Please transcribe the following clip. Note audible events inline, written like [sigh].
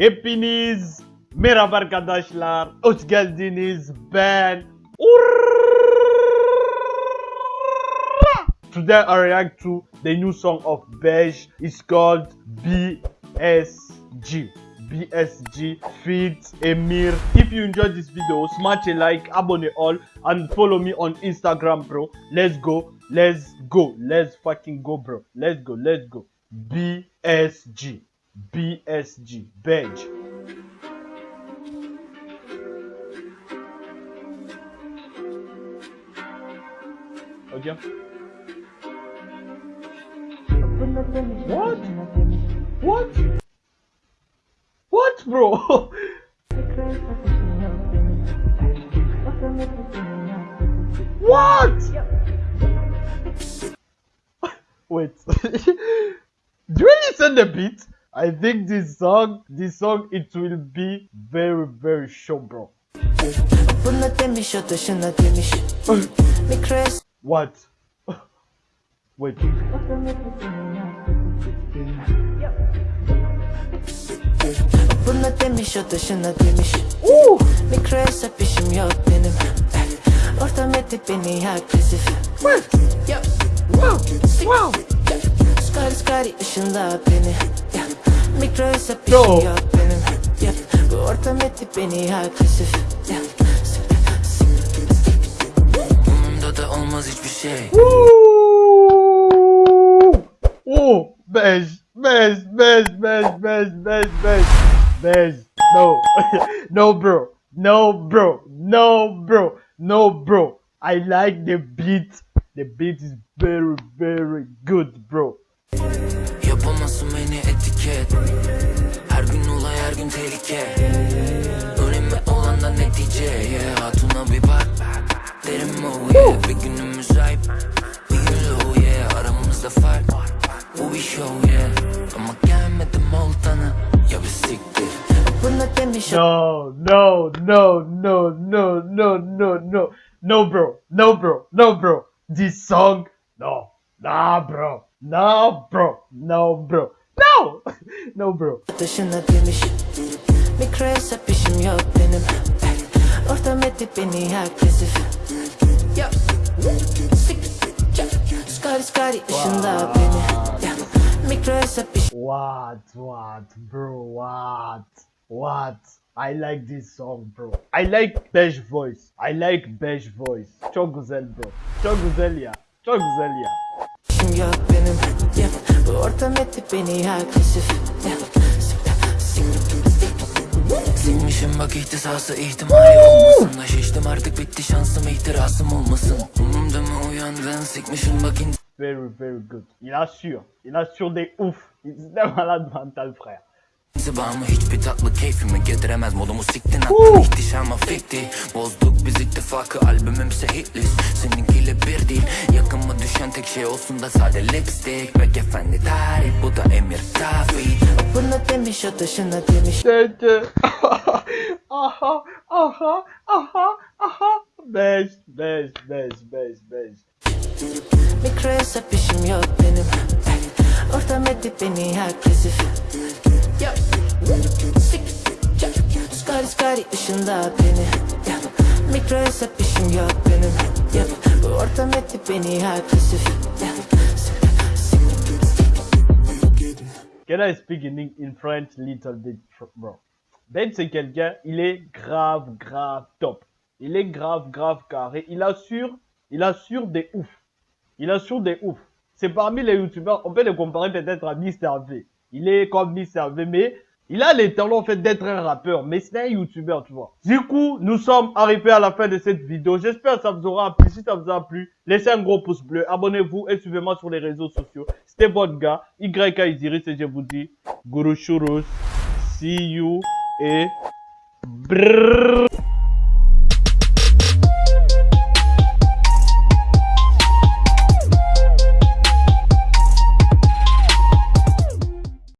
Hepiniz merhaba arkadaşlar. Hoş geldiniz. Ben Today I react to the new song of Beige. It's called BSG. BSG feat Emir. If you enjoyed this video, smash a like, abone all, and follow me on Instagram, bro. Let's go, let's go, let's fucking go, bro. Let's go, let's go. BSG. BSG. Beige. Okay. What? What? What, bro? what? [laughs] Wait. [laughs] Do you really send the beat? I think this song, this song, it will be very, very short, bro. what? [laughs] Wait. Ooh. Mikrosa pişim yok benim Ortam edip beni agresif Wow Wow Wow Skari skari ışında beni Mikres işim Yo. yok benim Yup. Bu ortam etti beni agresif Yup. Umurumda da olmaz hiçbir şey Oh, beige, beige, beige, beige, beige, beige, beige, beige. No, [laughs] no, bro, no, bro, no, bro, no, bro. I like the beat. The beat is very, very good, Demiş No, no, no, no, no, no, no, no, no, bro, no, bro, no, bro. This song, no, nah, bro, no, bro, no, bro, no, [laughs] no, bro. dışına demiş Mikres işim yok benim Ortam etti beni agresif Yup. Skari skari ışınla beni Mikres işim What, what, bro, what, what? I like this song, bro. I like beige voice. I like beige voice. Çok güzel, bro. Çok güzel ya. Çok güzel ya. Yok benim. Bu ortam etti beni agresif yap. Sikmişim bak ihtisası ihtimali olmasın da şiştim artık bitti şansım ihtirasım olmasın Umumda mı uyandın sikmişim bak in- Very, very good. Il assure. Il assure des ouf. Il mental, frère. İntibamı hiçbir tatlı keyfimi getiremez modumu siktin attın ihtişama fikti Bozduk biz ittifakı albümümse hitlist Seninkiyle bir değil yakınma düşen tek şey olsun da sade lipstick Bek efendi tarih bu da emir tabi Buna demiş o dışına demiş Tete. [laughs] aha, aha, aha, aha. Beige, beige, beige, beige, beige. Mikres işim yok benim Ortam etti beni agresif. Skari skari ışınla beni Mikres işim yok benim ortam etti beni agresif Can I speak in, in French little bit, bro? Ben, c'est quelqu'un, il est grave, grave top. Il est grave, grave carré. Il assure, il assure des ouf. Il assure des ouf. C'est parmi les youtubeurs, on peut le comparer peut-être à Mr. V. Il est comme Mr. V, mais il a les talents en fait d'être un rappeur, mais c'est un youtubeur, tu vois. Du coup, nous sommes arrivés à la fin de cette vidéo. J'espère que ça vous aura plu. Si ça vous a plu, laissez un gros pouce bleu, abonnez-vous et suivez-moi sur les réseaux sociaux. C'était votre gars, YK Isiris, et je vous dis, Guru Shurus, see you et brrrr.